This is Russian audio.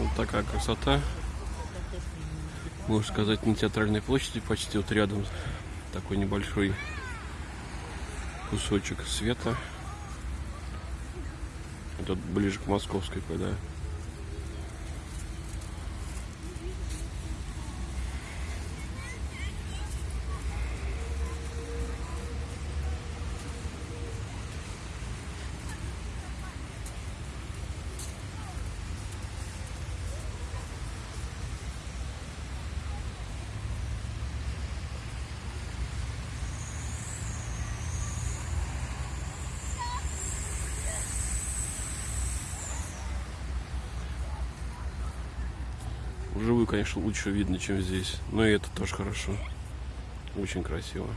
Вот такая красота. Можно сказать, на театральной площади почти вот рядом такой небольшой кусочек света. Это ближе к московской, когда. Вживую, конечно, лучше видно, чем здесь. Но и это тоже хорошо. Очень красиво.